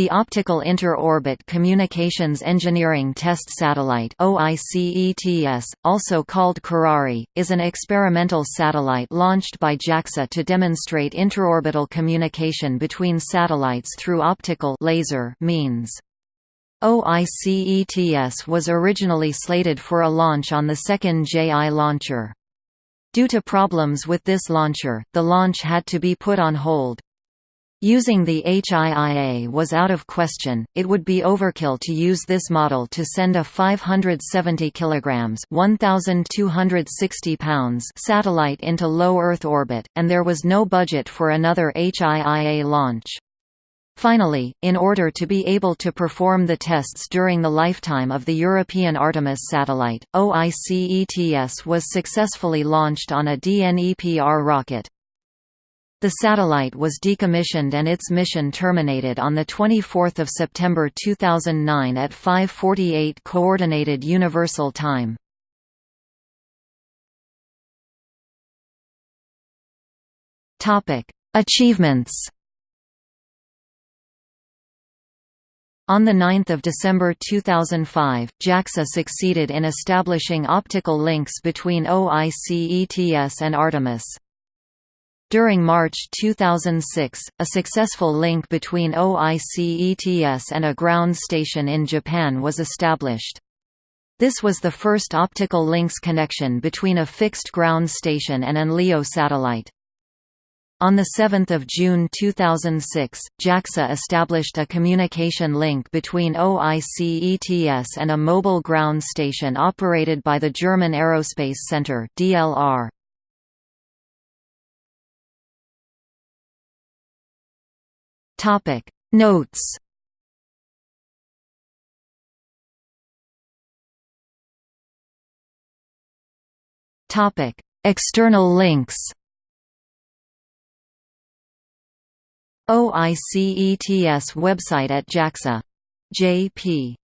The Optical Inter-Orbit Communications Engineering Test Satellite also called Kirari, is an experimental satellite launched by JAXA to demonstrate interorbital communication between satellites through optical laser means. OICETS was originally slated for a launch on the second JI launcher. Due to problems with this launcher, the launch had to be put on hold. Using the HIIA was out of question, it would be overkill to use this model to send a 570 kg 1,260 pounds satellite into low Earth orbit, and there was no budget for another HIIA launch. Finally, in order to be able to perform the tests during the lifetime of the European Artemis satellite, OICETS was successfully launched on a DNEPR rocket. The satellite was decommissioned and its mission terminated on 24 September 2009 at 5.48 Coordinated Universal Time. Achievements On 9 December 2005, JAXA succeeded in establishing optical links between OICETS and Artemis. During March 2006, a successful link between OICETS and a ground station in Japan was established. This was the first optical links connection between a fixed ground station and an LEO satellite. On 7 June 2006, JAXA established a communication link between OICETS and a mobile ground station operated by the German Aerospace Center DLR. Topic Notes Topic External links OICETS website at JAXA. J.P.